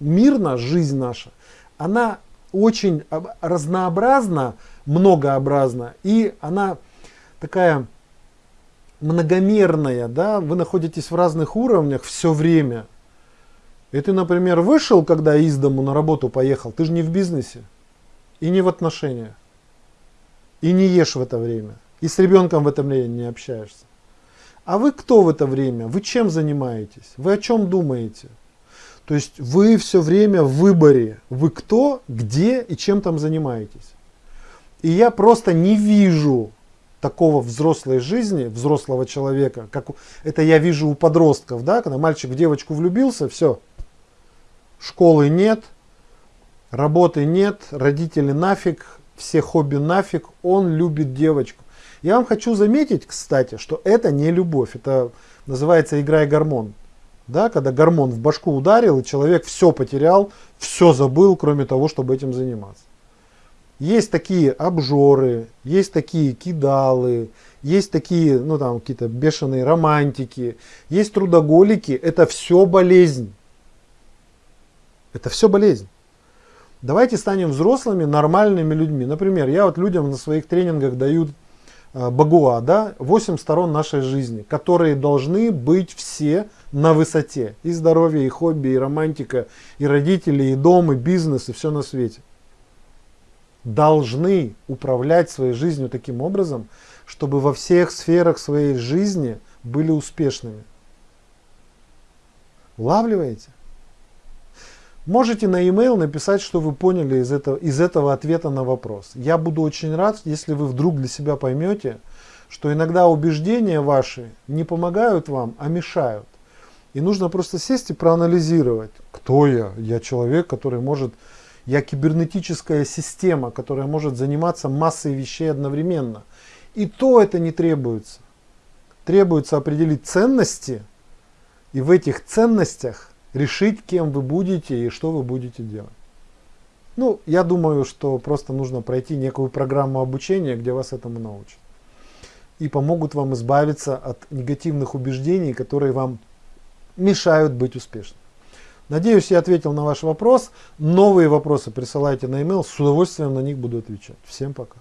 мир наш, жизнь наша, она очень разнообразна, многообразна, и она такая многомерная, да, вы находитесь в разных уровнях все время. И ты, например, вышел, когда из дому на работу поехал, ты же не в бизнесе и не в отношениях, и не ешь в это время, и с ребенком в это время не общаешься. А вы кто в это время? Вы чем занимаетесь? Вы о чем думаете? То есть вы все время в выборе. Вы кто, где и чем там занимаетесь. И я просто не вижу такого взрослой жизни, взрослого человека, как это я вижу у подростков, да, когда мальчик в девочку влюбился, все, школы нет, работы нет, родители нафиг, все хобби нафиг, он любит девочку. Я вам хочу заметить, кстати, что это не любовь, это называется игра гормон. Да, когда гормон в башку ударил, и человек все потерял, все забыл, кроме того, чтобы этим заниматься. Есть такие обжоры, есть такие кидалы, есть такие, ну там, какие-то бешеные романтики, есть трудоголики. Это все болезнь. Это все болезнь. Давайте станем взрослыми, нормальными людьми. Например, я вот людям на своих тренингах даю Багуа, да, 8 сторон нашей жизни, которые должны быть все на высоте. И здоровье, и хобби, и романтика, и родители, и дом, и бизнес, и все на свете должны управлять своей жизнью таким образом, чтобы во всех сферах своей жизни были успешными. Улавливаете? Можете на e-mail написать, что вы поняли из этого, из этого ответа на вопрос. Я буду очень рад, если вы вдруг для себя поймете, что иногда убеждения ваши не помогают вам, а мешают. И нужно просто сесть и проанализировать, кто я. Я человек, который может я кибернетическая система, которая может заниматься массой вещей одновременно. И то это не требуется. Требуется определить ценности и в этих ценностях решить, кем вы будете и что вы будете делать. Ну, я думаю, что просто нужно пройти некую программу обучения, где вас этому научат. И помогут вам избавиться от негативных убеждений, которые вам мешают быть успешным. Надеюсь, я ответил на ваш вопрос. Новые вопросы присылайте на e-mail. С удовольствием на них буду отвечать. Всем пока.